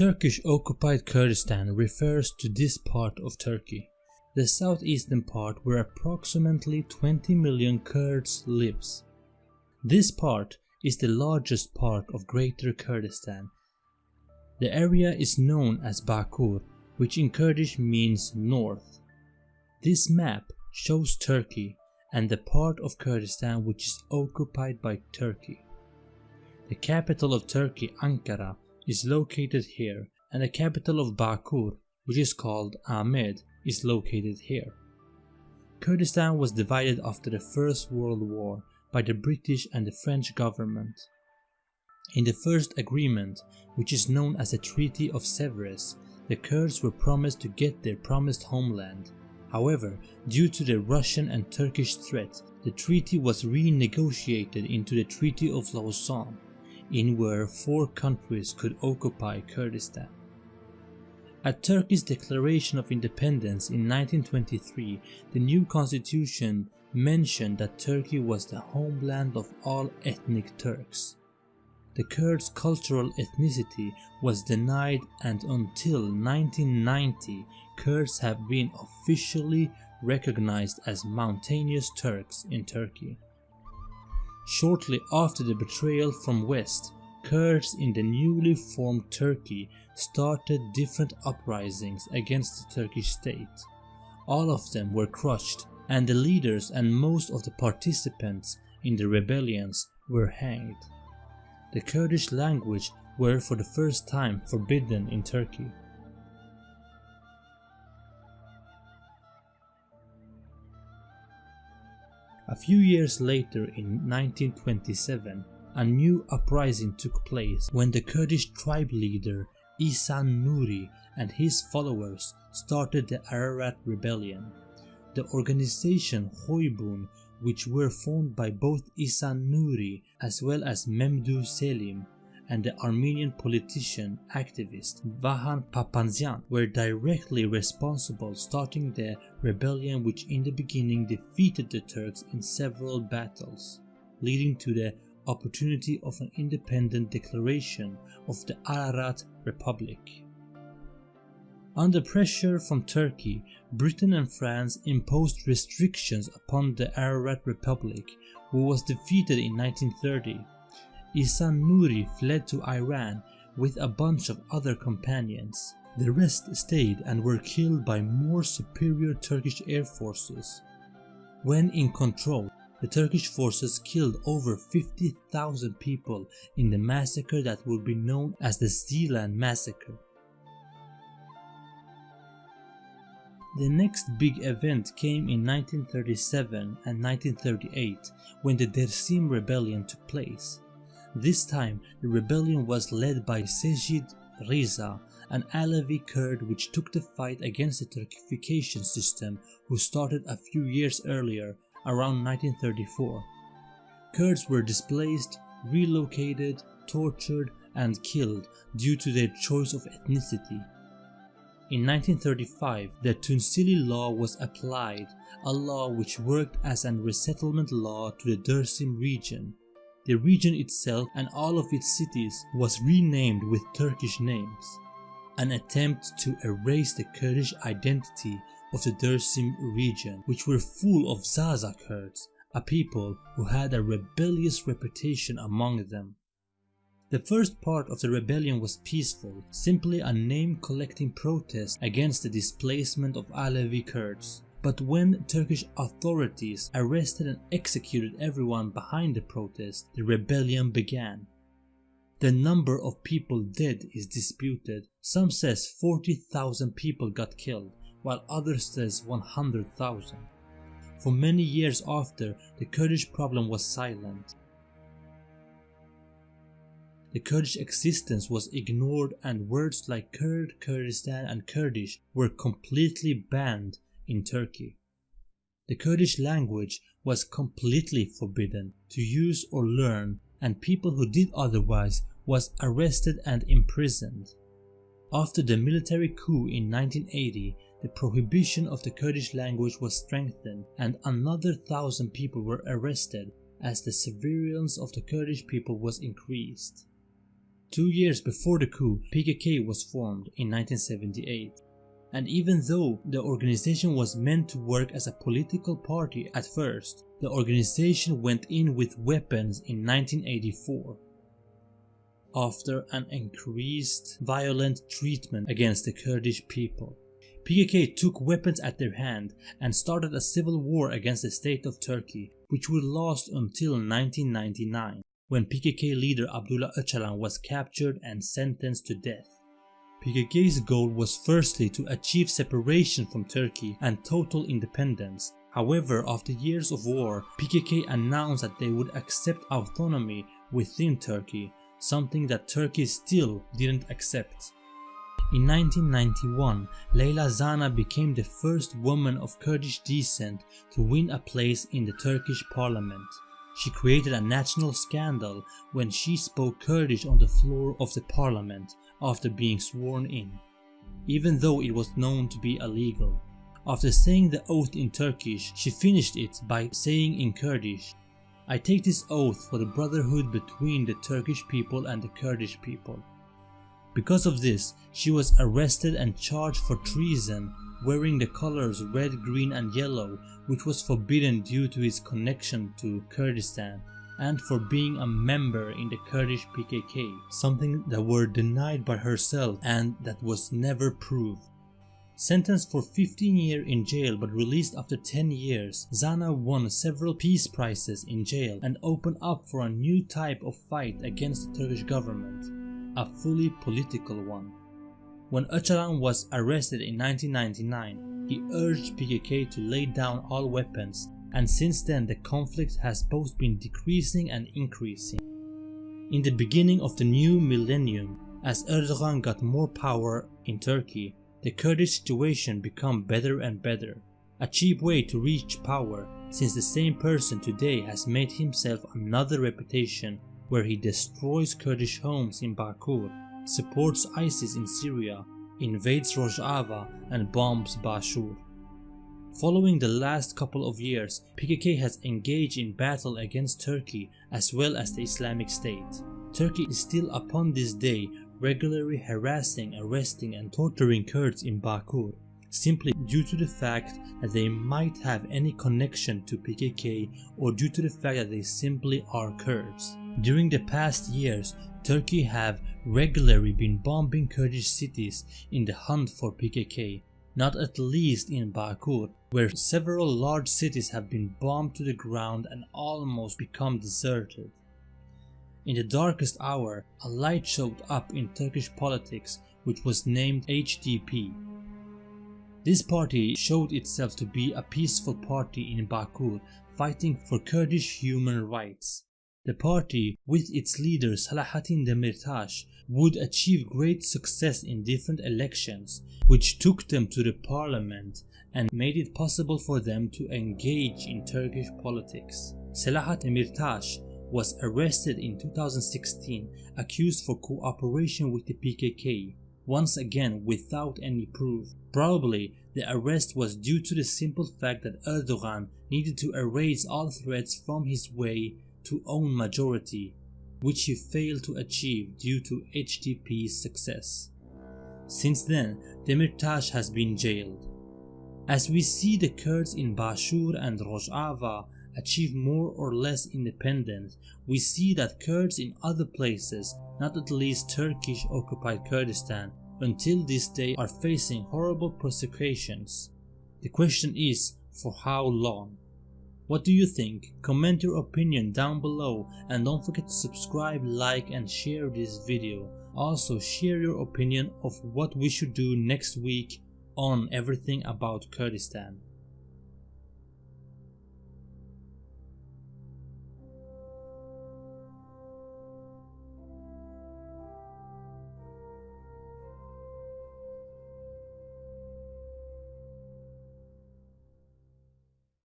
Turkish occupied Kurdistan refers to this part of Turkey. The southeastern part where approximately 20 million Kurds lives. This part is the largest part of Greater Kurdistan. The area is known as Bakur, which in Kurdish means north. This map shows Turkey and the part of Kurdistan which is occupied by Turkey. The capital of Turkey, Ankara, is located here and the capital of Bakur, which is called Amed, is located here. Kurdistan was divided after the First World War by the British and the French government. In the first agreement, which is known as the Treaty of Sevres, the Kurds were promised to get their promised homeland. However, due to the Russian and Turkish threat, the treaty was renegotiated into the Treaty of Lausanne, in where four countries could occupy Kurdistan. At Turkey's declaration of independence in 1923, the new constitution mentioned that Turkey was the homeland of all ethnic Turks. The Kurds' cultural ethnicity was denied and until 1990, Kurds have been officially recognized as mountainous Turks in Turkey. Shortly after the betrayal from West, Kurds in the newly formed Turkey started different uprisings against the Turkish state. All of them were crushed and the leaders and most of the participants in the rebellions were hanged. The Kurdish language were for the first time forbidden in Turkey. A few years later in 1927, a new uprising took place when the Kurdish tribe leader Ihsan Nuri and his followers started the Ararat rebellion. The organization Hoybun, which were formed by both Ihsan Nuri as well as Memduh Selim and the Armenian politician activist Vahan Papazian were directly responsible starting the rebellion which in the beginning defeated the Turks in several battles, leading to the opportunity of an independent declaration of the Ararat Republic. Under pressure from Turkey, Britain and France imposed restrictions upon the Ararat Republic, who was defeated in 1930. Ihsan Nuri fled to Iran with a bunch of other companions. The rest stayed and were killed by more superior Turkish air forces. When in control, the Turkish forces killed over 50,000 people in the massacre that would be known as the Zilan Massacre. The next big event came in 1937 and 1938 when the Dersim rebellion took place. This time the rebellion was led by Seyid Riza, an Alevi Kurd which took the fight against the Turkification system who started a few years earlier around 1934. Kurds were displaced, relocated, tortured and killed due to their choice of ethnicity. In 1935, the Tunceli law was applied, a law which worked as an resettlement law to the Dersim region. The region itself and all of its cities was renamed with Turkish names, an attempt to erase the Kurdish identity of the Dersim region, which were full of Zaza Kurds, a people who had a rebellious reputation among them. The first part of the rebellion was peaceful, simply a name-collecting protest against the displacement of Alevi Kurds. But when Turkish authorities arrested and executed everyone behind the protest, the rebellion began. The number of people dead is disputed. Some says 40,000 people got killed, while others says 100,000. For many years after, the Kurdish problem was silent. The Kurdish existence was ignored and words like Kurd, Kurdistan and Kurdish were completely banned in Turkey. The Kurdish language was completely forbidden to use or learn and people who did otherwise was arrested and imprisoned. After the military coup in 1980, the prohibition of the Kurdish language was strengthened and another thousand people were arrested as the surveillance of the Kurdish people was increased. Two years before the coup, PKK was formed in 1978. And even though the organization was meant to work as a political party at first, the organization went in with weapons in 1984 after an increased violent treatment against the Kurdish people. PKK took weapons at their hand and started a civil war against the state of Turkey, which would last until 1999, when PKK leader Abdullah Öcalan was captured and sentenced to death. PKK's goal was firstly to achieve separation from Turkey and total independence. However, after years of war, PKK announced that they would accept autonomy within Turkey, something that Turkey still didn't accept. In 1991, Leyla Zana became the first woman of Kurdish descent to win a place in the Turkish parliament. She created a national scandal when she spoke Kurdish on the floor of the parliament after being sworn in, even though it was known to be illegal. After saying the oath in Turkish, she finished it by saying in Kurdish, I take this oath for the brotherhood between the Turkish people and the Kurdish people. Because of this, she was arrested and charged for treason wearing the colors red, green and yellow which was forbidden due to his connection to Kurdistan and for being a member in the Kurdish PKK, something that were denied by herself and that was never proved. Sentenced for 15 years in jail but released after 10 years, Zana won several peace prizes in jail and opened up for a new type of fight against the Turkish government a fully political one. When Öcalan was arrested in 1999, he urged PKK to lay down all weapons and since then the conflict has both been decreasing and increasing. In the beginning of the new millennium, as Erdogan got more power in Turkey, the Kurdish situation became better and better. A cheap way to reach power since the same person today has made himself another reputation where he destroys Kurdish homes in Bakur, supports ISIS in Syria, invades Rojava and bombs Bashur. Following the last couple of years, PKK has engaged in battle against Turkey as well as the Islamic State. Turkey is still upon this day regularly harassing, arresting and torturing Kurds in Bakur simply due to the fact that they might have any connection to PKK or due to the fact that they simply are Kurds. During the past years, Turkey have regularly been bombing Kurdish cities in the hunt for PKK, not at least in Bakur, where several large cities have been bombed to the ground and almost become deserted. In the darkest hour, a light showed up in Turkish politics which was named HDP, this party showed itself to be a peaceful party in Bakur fighting for Kurdish human rights. The party, with its leader Selahattin Demirtas, would achieve great success in different elections, which took them to the parliament and made it possible for them to engage in Turkish politics. Selahat Demirtas was arrested in 2016 accused for cooperation with the PKK once again without any proof. Probably the arrest was due to the simple fact that Erdogan needed to erase all threats from his way to own majority, which he failed to achieve due to HDP's success. Since then, Demirtas has been jailed. As we see the Kurds in Bashur and Rojava achieve more or less independence, we see that Kurds in other places, not at least Turkish occupied Kurdistan, until this day are facing horrible persecutions. The question is, for how long? What do you think? Comment your opinion down below and don't forget to subscribe, like and share this video. Also share your opinion of what we should do next week on everything about Kurdistan.